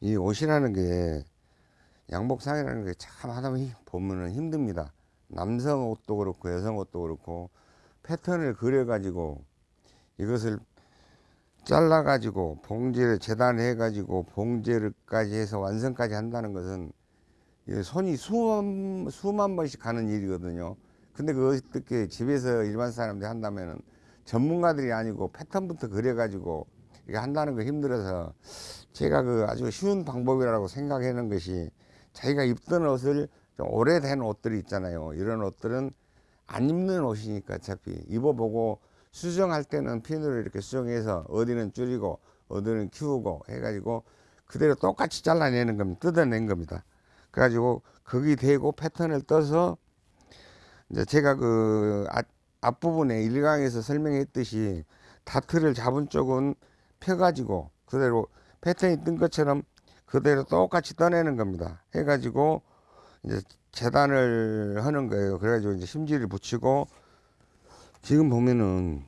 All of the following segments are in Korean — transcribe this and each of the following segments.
이 옷이라는 게 양복상이라는 게 참 하다 보면은 힘듭니다. 남성 옷도 그렇고 여성 옷도 그렇고 패턴을 그려 가지고 이것을 잘라 가지고 봉제를 재단해 가지고 봉제를까지 해서 완성까지 한다는 것은 손이 수만 수만 번씩 가는 일이거든요. 근데 그 어떻게 집에서 일반 사람들이 한다면은 전문가들이 아니고 패턴부터 그려 가지고 이게 한다는 거 힘들어서 제가 그 아주 쉬운 방법이라고 생각하는 것이 자기가 입던 옷을 좀 오래된 옷들이 있잖아요. 이런 옷들은 안 입는 옷이니까 어차피 입어보고 수정할 때는 핀으로 이렇게 수정해서 어디는 줄이고 어디는 키우고 해가지고 그대로 똑같이 잘라내는 겁니다. 뜯어낸 겁니다. 그래가지고 거기 대고 패턴을 떠서 이제 제가 그 앞, 앞부분에 일강에서 설명했듯이 다트를 잡은 쪽은 펴가지고 그대로 패턴이 뜬 것처럼 그대로 똑같이 떠내는 겁니다. 해가지고 이제 재단을 하는 거예요. 그래가지고 이제 심지를 붙이고 지금 보면은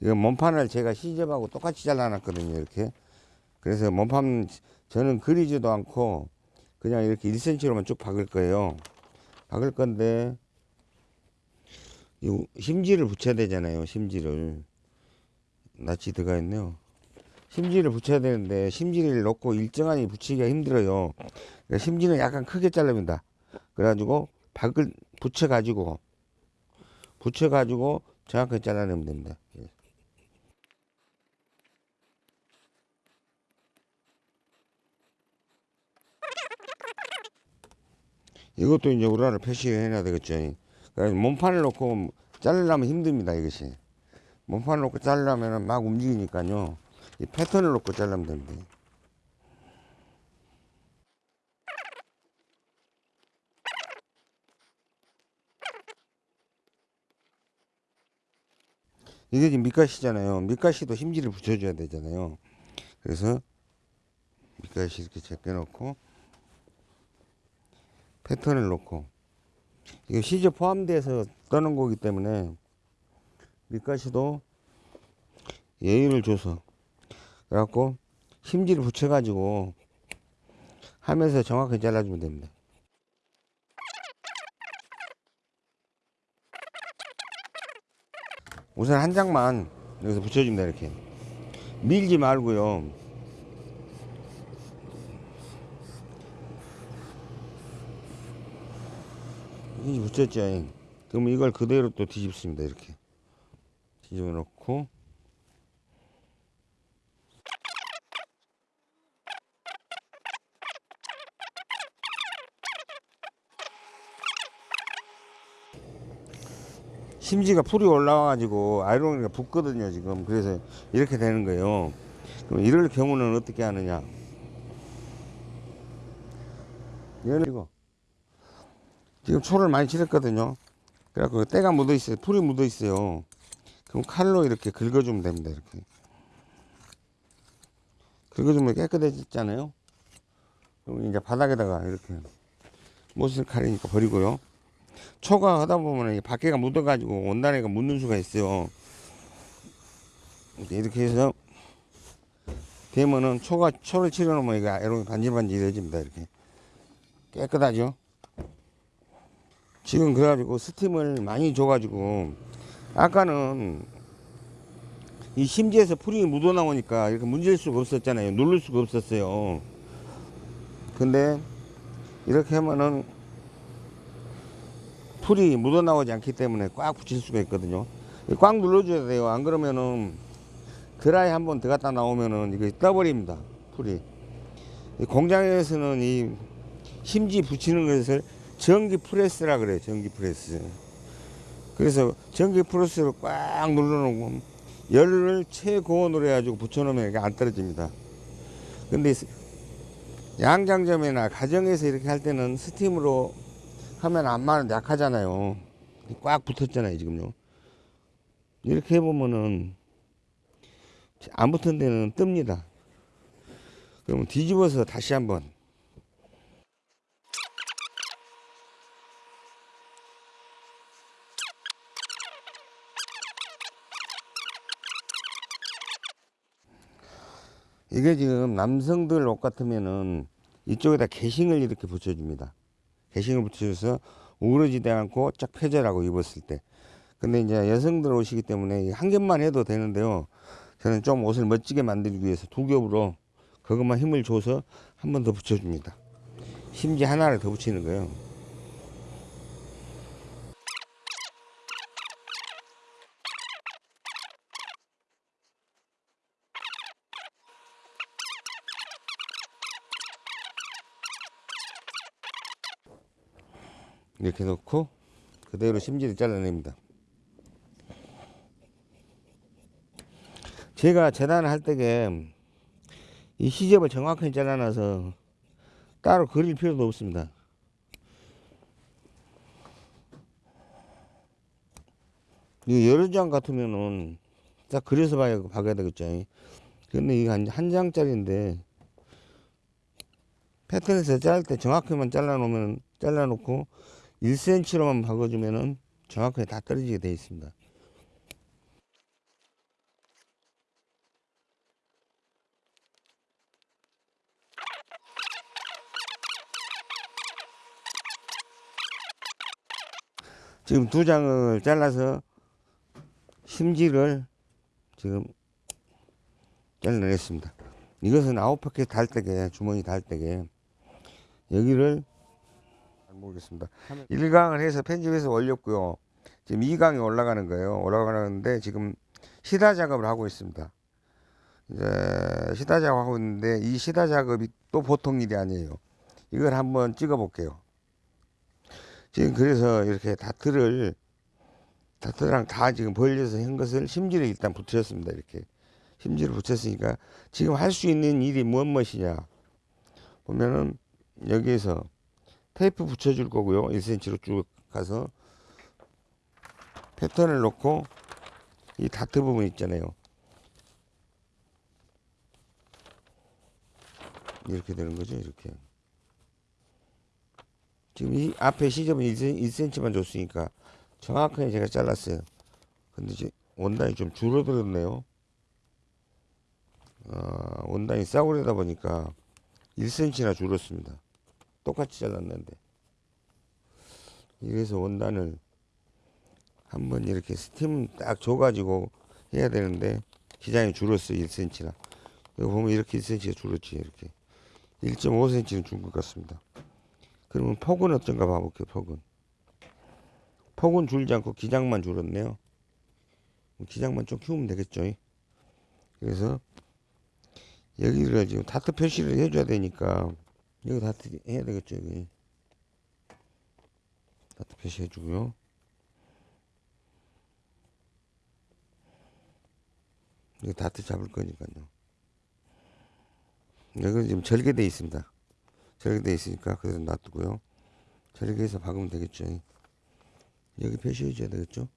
이거 몸판을 제가 시접하고 똑같이 잘라놨거든요. 이렇게. 그래서 몸판 저는 그리지도 않고 그냥 이렇게 1cm로만 쭉 박을 거예요. 박을 건데 이 심지를 붙여야 되잖아요. 심지를 낯이 들어가 있네요. 심지를 붙여야 되는데 심지를 넣고 일정하게 붙이기가 힘들어요. 그러니까 심지는 약간 크게 자릅니다. 그래가지고 박을 붙여가지고 붙여가지고 정확하게 잘라내면 됩니다. 예. 이것도 이제 우라를 표시해놔야 되겠죠. 그래서 몸판을 놓고 자르려면 힘듭니다. 이것이 몸판을 놓고 자르려면 막 움직이니까요. 이 패턴을 놓고 잘라면 됩니다. 이게 지금 밑가시잖아요. 밑가시도 힘지를 붙여줘야 되잖아요. 그래서 밑가시 이렇게 제껴놓고 패턴을 놓고 이거 시저 포함돼서 떠는 거기 때문에 밑가시도 예의를 줘서 그래갖고 힘지를 붙여가지고 하면서 정확하게 잘라주면 됩니다. 우선 한 장만 여기서 붙여줍니다 이렇게. 밀지 말고요. 이제 붙였죠? 그러면 이걸 그대로 또 뒤집습니다 이렇게. 뒤집어 놓고 심지가 풀이 올라와가지고 아이로니가 붙거든요 지금. 그래서 이렇게 되는 거예요. 그럼 이럴 경우는 어떻게 하느냐? 얘는 이거. 지금 초를 많이 칠했거든요. 그래갖고 때가 묻어 있어요. 풀이 묻어 있어요. 그럼 칼로 이렇게 긁어주면 됩니다 이렇게. 긁어주면 깨끗해지잖아요. 그럼 이제 바닥에다가 이렇게 못을 칼이니까 버리고요 초가 하다 보면 밖에가 묻어가지고 원단에가 묻는 수가 있어요. 이렇게 해서 되면은 초가 초를 치려놓으면 이게 이렇게 반질반질해집니다. 이렇게 깨끗하죠. 지금 그래가지고 스팀을 많이 줘가지고 아까는 이 심지에서 풀이 묻어 나오니까 이렇게 문질 수가 없었잖아요. 누를 수가 없었어요. 근데 이렇게 하면은 풀이 묻어나오지 않기 때문에 꽉 붙일 수가 있거든요. 꽉 눌러줘야 돼요. 안 그러면은 드라이 한 번 들어갔다 나오면은 이게 떠버립니다 풀이. 공장에서는 이 심지 붙이는 것을 전기 프레스라 그래요 전기 프레스. 그래서 전기 프레스를 꽉 눌러놓고 열을 최고온으로 해가지고 붙여놓으면 이게 안 떨어집니다. 근데 양장점이나 가정에서 이렇게 할 때는 스팀으로 하면 안마는 약하잖아요. 꽉 붙었잖아요, 지금요. 이렇게 해보면은 안 붙은 데는 뜹니다. 그러면 뒤집어서 다시 한번 이게 지금 남성들 옷 같으면은 이쪽에다 개싱을 이렇게 붙여줍니다. 개싱을 붙여줘서 우러지지 않고 쫙 펴져라고 입었을 때. 근데 이제 여성들 옷이기 때문에 한 겹만 해도 되는데요. 저는 좀 옷을 멋지게 만들기 위해서 두 겹으로 그것만 힘을 줘서 한 번 더 붙여줍니다. 심지 하나를 더 붙이는 거예요. 이렇게 놓고 그대로 심지를 잘라냅니다. 제가 재단을 할 때게 이 시접을 정확하게 잘라놔서 따로 그릴 필요도 없습니다. 이 여러 장 같으면은 딱 그려서 봐야, 봐야 되겠죠. 근데 이게 한, 한 장짜리인데 패턴에서 자를 때 정확하게만 잘라놓으면 잘라놓고 1cm로만 박아주면은 정확하게 다 떨어지게 되어 있습니다. 지금 두 장을 잘라서 심지를 지금 잘라냈습니다. 이것은 아홉 바퀴 달 때게 주머니 달 때게 여기를 모르겠습니다. 1강을 해서 편집해서 올렸고요. 지금 2강이 올라가는 거예요. 올라가는데 지금 시다 작업을 하고 있습니다. 이제 시다 작업하고 있는데 이 시다 작업이 또 보통 일이 아니에요. 이걸 한번 찍어 볼게요. 지금 그래서 이렇게 다트를 다트랑 다 지금 벌려서 한 것을 심지를 일단 붙였습니다. 이렇게 심지를 붙였으니까 지금 할 수 있는 일이 무엇 무엇이냐 보면은 여기에서 테이프 붙여줄 거고요. 1cm로 쭉 가서 패턴을 놓고 이 다트 부분 있잖아요. 이렇게 되는 거죠. 이렇게. 지금 이 앞에 시접은 1cm만 줬으니까 정확하게 제가 잘랐어요. 근데 이제 원단이 좀 줄어들었네요. 어, 원단이 싸구려다 보니까 1cm나 줄었습니다. 똑같이 잘랐는데. 이래서 원단을 한번 이렇게 스팀 딱 줘가지고 해야 되는데 기장이 줄었어 1cm나. 여기 보면 이렇게 1cm가 줄었지 이렇게 1.5cm는 준 것 같습니다. 그러면 폭은 어떤가 봐볼게요 폭은. 폭은 줄지 않고 기장만 줄었네요. 기장만 좀 키우면 되겠죠. 그래서 여기를 지금 다트 표시를 해줘야 되니까 여기 다트 해야 되겠죠. 여기 다트 표시 해 주고요. 여기 다트 잡을 거니까요. 여기 지금 절개돼 있습니다. 절개돼 있으니까 그래서 놔두고요. 절개해서 박으면 되겠죠. 여기 표시해 줘야 되겠죠.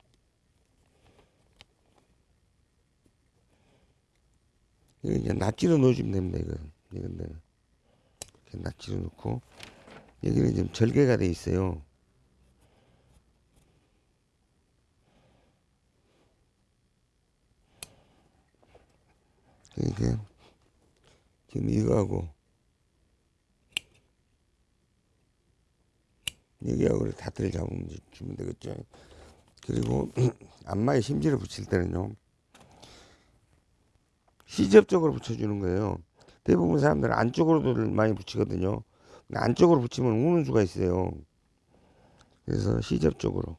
이거 이제 notch로 넣어주면 됩니다. 이거 이건 데이 notch로 넣고 여기는 지금 절개가 돼 있어요. 이게 지금 이거하고 여기하고 다트를 잡으면 주면 되겠죠. 그리고 안마에 심지를 붙일 때는요. 시접적으로 붙여주는 거예요. 대부분 사람들은 안쪽으로도 많이 붙이거든요. 안쪽으로 붙이면 우는 수가 있어요. 그래서 시접적으로.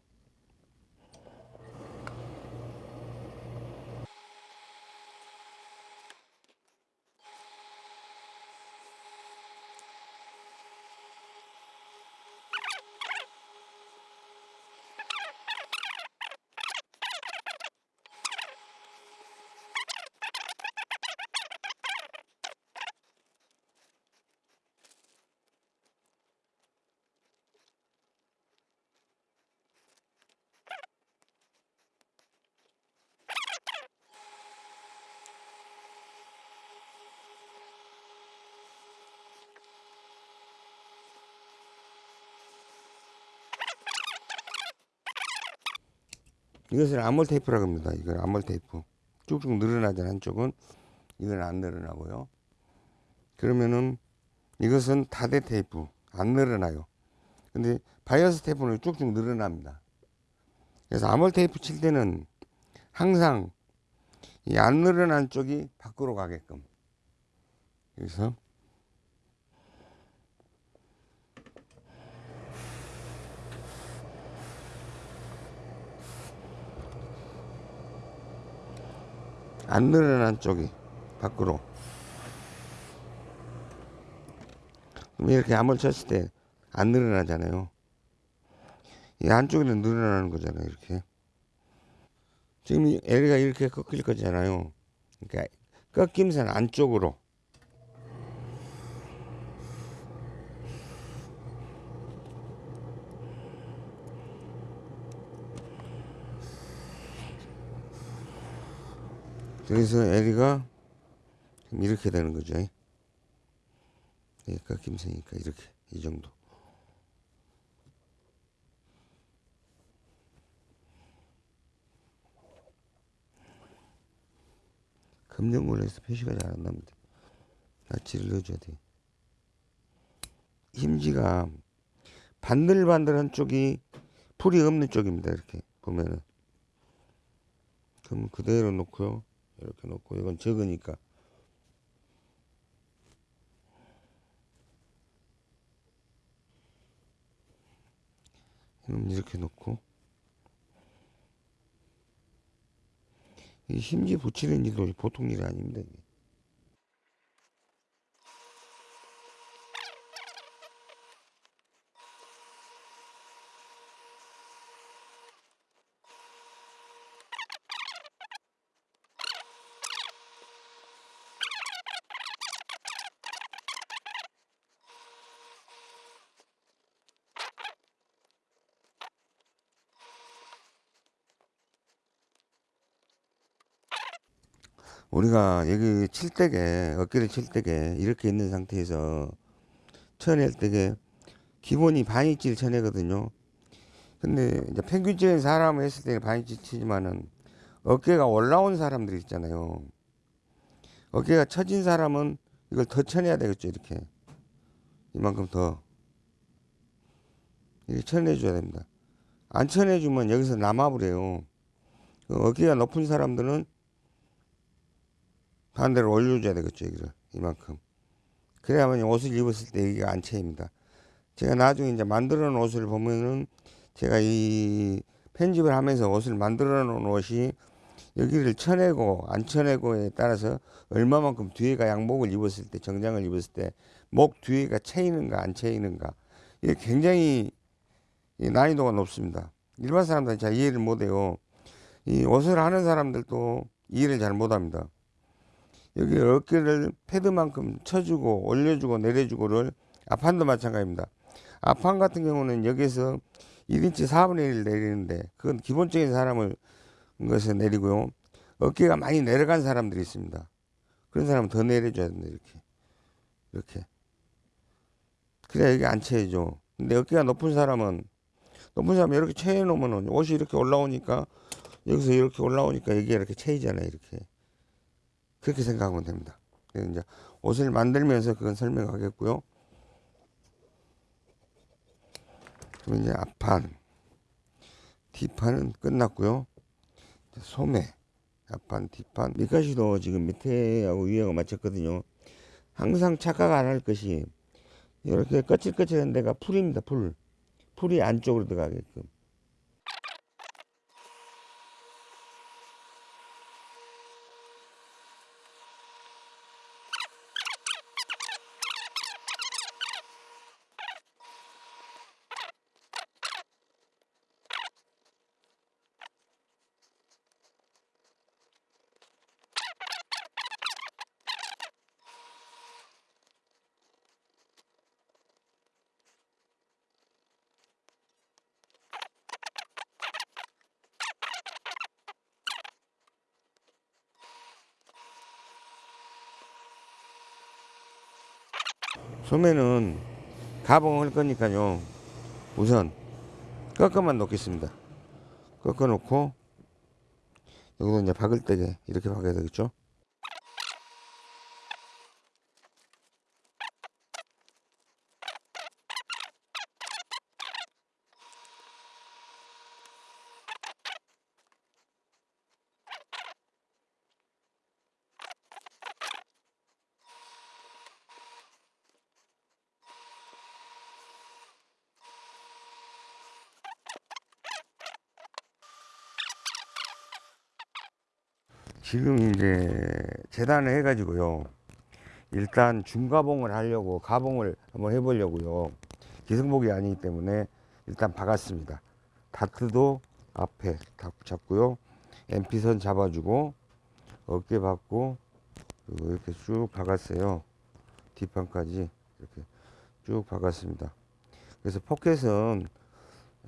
이것을 armhole 테이프라고 합니다. 이건 armhole 테이프. 쭉쭉 늘어나잖아 한쪽은. 이건 안 늘어나고요. 그러면은 이것은 다대 테이프 안 늘어나요. 근데 바이어스 테이프는 쭉쭉 늘어납니다. 그래서 armhole 테이프 칠 때는 항상 이 안 늘어난 쪽이 밖으로 가게끔 그래서 안 늘어난 쪽이 밖으로. 이렇게 암을 쳤을 때 안 늘어나잖아요. 이 안쪽에는 늘어나는 거잖아요 이렇게. 지금 이 L가 이렇게 꺾일 거잖아요. 그러니까 꺾임선 안쪽으로 그래서 지금 이렇게 되는 거죠. 그러니까 김새니까 이렇게 이 정도. 해서 표시가 잘 안 납니다. 나치를 넣어줘야 돼. 힘지가 반들반들한 쪽이 풀이 없는 쪽입니다. 이렇게 보면은. 그럼 그대로 놓고요. 이렇게 놓고 이건 적으니까 이렇게 놓고 이 심지 붙이는 일도 보통 일이 아닙니다. 우리가 여기 칠 때게 어깨를 칠 때게 이렇게 있는 상태에서 쳐낼 때게 기본이 반입질 쳐내거든요. 근데 이제 평균적인 사람을 했을 때는 반입질 치지만은 어깨가 올라온 사람들이 있잖아요. 어깨가 처진 사람은 이걸 더 쳐내야 되겠죠. 이렇게 이만큼 더 이렇게 쳐내줘야 됩니다. 안 쳐내주면 여기서 남아버려요. 그 어깨가 높은 사람들은 반대로 올려줘야 되겠죠, 여기를. 이만큼. 그래야만 옷을 입었을 때 여기가 안 채입니다. 제가 나중에 이제 만들어 놓은 옷을 보면은 제가 이 편집을 하면서 옷을 만들어 놓은 옷이 여기를 쳐내고 안 쳐내고에 따라서 얼마만큼 뒤에가 양복을 입었을 때 정장을 입었을 때 목 뒤에가 채이는가 안 채이는가 이게 굉장히 이 난이도가 높습니다. 일반 사람들은 잘 이해를 못해요. 이 옷을 하는 사람들도 이해를 잘 못합니다. 여기 어깨를 패드만큼 쳐주고 올려주고 내려주고를 앞판도 마찬가지입니다. 앞판 같은 경우는 여기서 1인치 4분의 1 내리는데 그건 기본적인 사람을 것에 내리고요. 어깨가 많이 내려간 사람들이 있습니다. 그런 사람은 더 내려줘야 된다 이렇게 이렇게 그래야 여기 안 채죠. 근데 어깨가 높은 사람은 높은 사람은 이렇게 채해 놓으면 옷이 이렇게 올라오니까 여기서 이렇게 올라오니까 여기가 이렇게 채이잖아요 이렇게 그렇게 생각하면 됩니다. 이제 옷을 만들면서 그건 설명하겠고요. 그럼 이제 앞판, 뒷판은 끝났고요. 소매, 앞판, 뒷판, 밑가시도 지금 밑에하고 위하고 맞췄거든요. 항상 착각 안 할 것이 이렇게 거칠거칠한 데가 풀입니다. 풀. 풀이 안쪽으로 들어가게끔. 소매는 가봉할 거니까요. 우선 꺾어만 놓겠습니다. 꺾어 놓고 여기도 이제 박을 때게 이렇게 박아야 되겠죠. 이제 재단을 해가지고요. 일단 중가봉을 하려고 가봉을 한번 해보려고요. 기성복이 아니기 때문에 일단 박았습니다. 다트도 앞에 다 잡고요. MP선 잡아주고 어깨 그리고 이렇게 쭉 박았어요. 뒷판까지 이렇게 쭉 박았습니다. 그래서 포켓은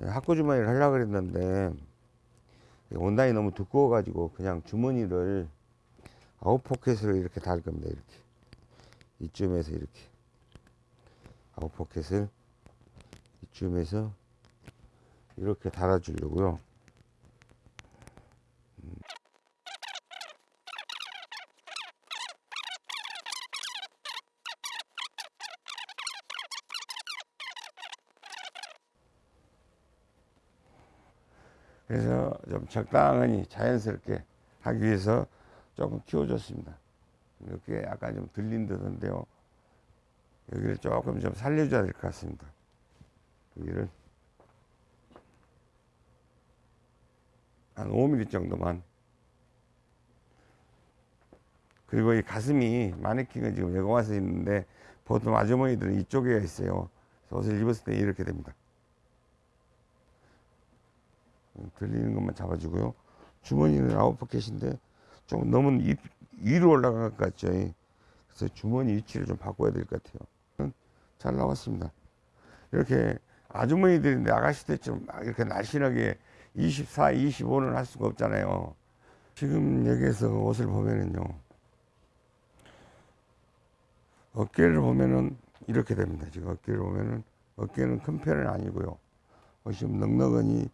학구 주머니를 하려고 그랬는데 원단이 너무 두꺼워 가지고 그냥 주머니를 out pocket을 이렇게 달 겁니다. 이렇게 이쯤에서 이렇게 out pocket을 이쯤에서 이렇게 달아 주려고요. 그래서 좀 적당히 자연스럽게 하기 위해서 조금 키워줬습니다. 이렇게 약간 좀 들린 듯한데요. 여기를 조금 좀 살려줘야 될 것 같습니다. 여기를 한 5mm 정도만. 그리고 이 가슴이 마네킹은 지금 여기 와서 있는데 보통 아주머니들은 이쪽에 있어요. 옷을 입었을 때 이렇게 됩니다. 들리는 것만 잡아주고요. 주머니는 아웃 포켓인데 좀 너무 이- 위로 올라간 것 같죠. 그래서 주머니 위치를 좀 바꿔야 될 것 같아요. 잘 나왔습니다. 이렇게 아주머니들인데 아가씨 때좀 이렇게 날씬하게 24, 25는 할 수가 없잖아요. 지금 여기에서 옷을 보면은요. 어깨를 보면은 이렇게 됩니다. 지금 어깨를 보면은 어깨는 큰 편은 아니고요. 좀 넉넉하니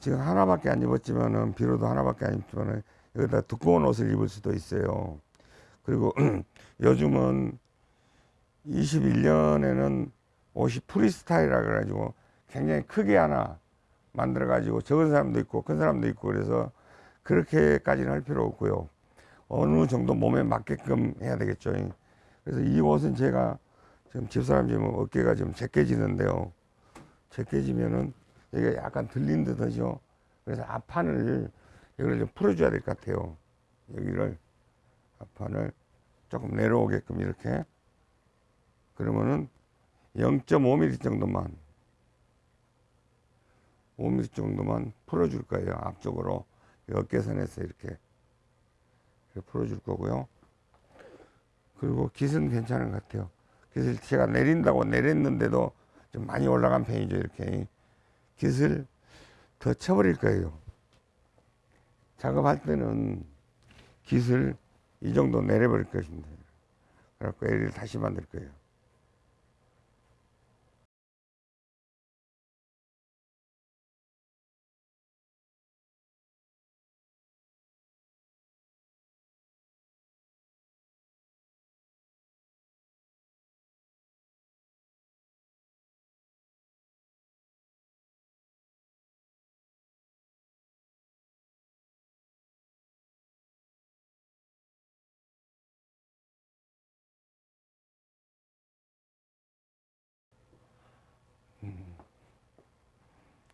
지금 하나밖에 안 입었지만은 비로도 하나밖에 안 입지만은 여기다 두꺼운 옷을 입을 수도 있어요. 그리고 요즘은 21년에는 옷이 프리스타일이라 그래가지고 굉장히 크게 하나 만들어 가지고 적은 사람도 있고 큰 사람도 있고 그래서 그렇게까지는 할 필요 없고요. 어느 정도 몸에 맞게끔 해야 되겠죠. 그래서 이 옷은 제가 지금 집사람 지금 어깨가 좀 제껴지는데요. 제껴지면은 여기가 약간 들린 듯 하죠. 그래서 앞판을 여기를 좀 풀어줘야 될 것 같아요. 여기를 앞판을 조금 내려오게끔 이렇게 그러면은 0.5mm 정도만 5mm 정도만 풀어줄 거예요. 앞쪽으로 어깨선에서 이렇게, 이렇게 풀어줄 거고요. 그리고 깃은 괜찮은 것 같아요. 깃을 제가 내린다고 내렸는데도 좀 많이 올라간 편이죠. 이렇게 깃을 더 쳐버릴 거예요. 작업할 때는 깃을 이 정도 내려버릴 것입니다. 그래갖고 L을 다시 만들 거예요.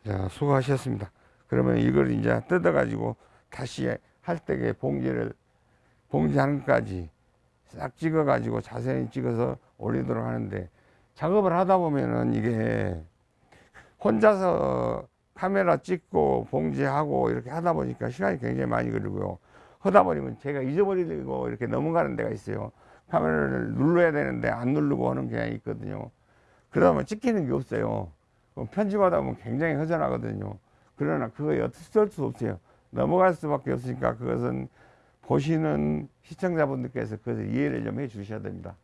자, 수고하셨습니다. 그러면 이걸 이제 뜯어가지고 다시 할 때에 봉지를, 봉지 한까지 싹 찍어가지고 자세히 찍어서 올리도록 하는데 작업을 하다 보면은 이게 혼자서 카메라 찍고 봉지하고 이렇게 하다 보니까 시간이 굉장히 많이 걸리고요. 하다 보면 제가 잊어버리고 이렇게 넘어가는 데가 있어요. 카메라를 눌러야 되는데 안 누르고 하는 경향이 있거든요. 그러다 보면 찍히는 게 없어요. 그럼 편집하다 보면 굉장히 허전하거든요. 그러나 그거에 어쩔 수 없어요. 넘어갈 수밖에 없으니까 그것은 보시는 시청자분들께서 그것을 이해를 좀 해 주셔야 됩니다.